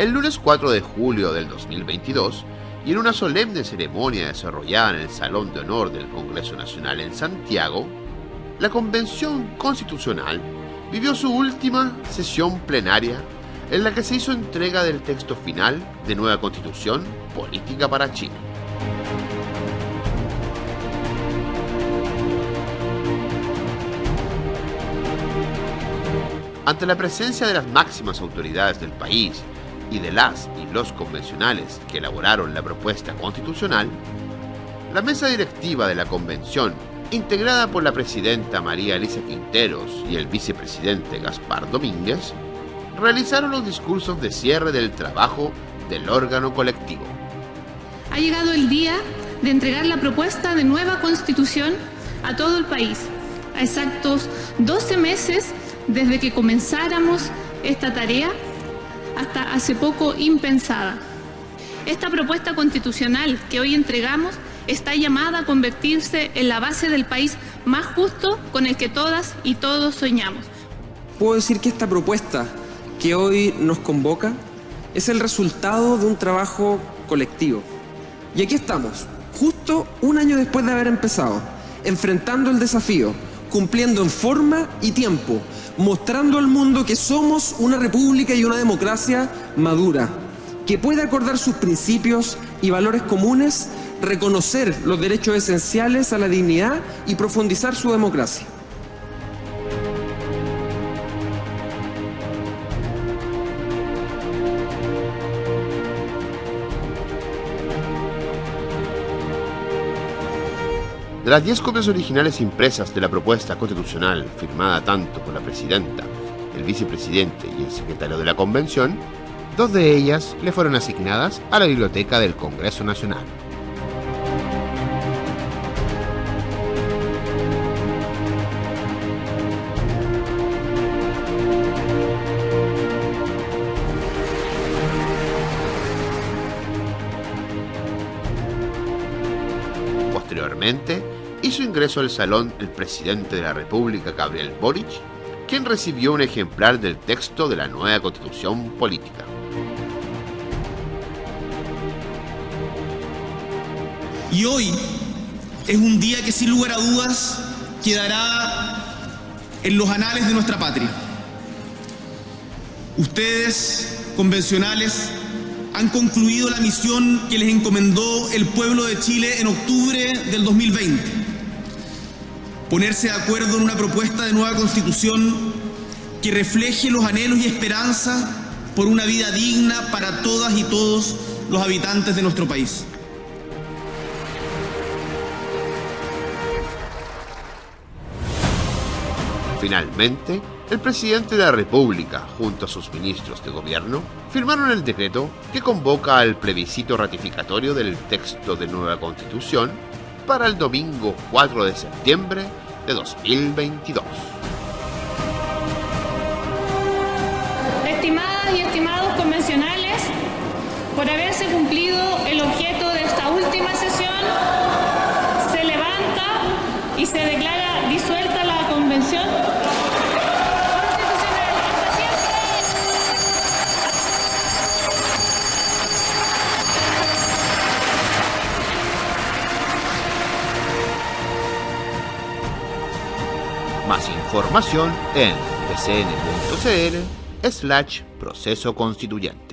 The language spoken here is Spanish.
El lunes 4 de julio del 2022, y en una solemne ceremonia desarrollada en el Salón de Honor del Congreso Nacional en Santiago, la Convención Constitucional vivió su última sesión plenaria en la que se hizo entrega del texto final de nueva Constitución Política para Chile. Ante la presencia de las máximas autoridades del país y de las y los convencionales que elaboraron la propuesta constitucional, la mesa directiva de la convención, integrada por la presidenta María Elisa Quinteros y el vicepresidente Gaspar Domínguez, realizaron los discursos de cierre del trabajo del órgano colectivo. Ha llegado el día de entregar la propuesta de nueva constitución a todo el país, a exactos 12 meses desde que comenzáramos esta tarea hasta hace poco impensada. Esta propuesta constitucional que hoy entregamos está llamada a convertirse en la base del país más justo con el que todas y todos soñamos. Puedo decir que esta propuesta que hoy nos convoca es el resultado de un trabajo colectivo. Y aquí estamos, justo un año después de haber empezado, enfrentando el desafío, cumpliendo en forma y tiempo, mostrando al mundo que somos una república y una democracia madura, que puede acordar sus principios y valores comunes, reconocer los derechos esenciales a la dignidad y profundizar su democracia. De las 10 copias originales impresas de la propuesta constitucional, firmada tanto por la presidenta, el vicepresidente y el secretario de la convención, dos de ellas le fueron asignadas a la biblioteca del Congreso Nacional. Posteriormente, hizo ingreso al salón el presidente de la República, Gabriel Boric, quien recibió un ejemplar del texto de la nueva constitución política. Y hoy es un día que sin lugar a dudas quedará en los anales de nuestra patria. Ustedes, convencionales, han concluido la misión que les encomendó el pueblo de Chile en octubre del 2020. Ponerse de acuerdo en una propuesta de nueva constitución que refleje los anhelos y esperanzas por una vida digna para todas y todos los habitantes de nuestro país. Finalmente, el presidente de la República, junto a sus ministros de gobierno, firmaron el decreto que convoca al plebiscito ratificatorio del texto de nueva constitución para el domingo 4 de septiembre de 2022. Estimadas y estimados convencionales, por haberse cumplido el objeto de esta última sesión, se levanta y se declara disuelta la convención. Más información en pcn.cl slash proceso constituyente.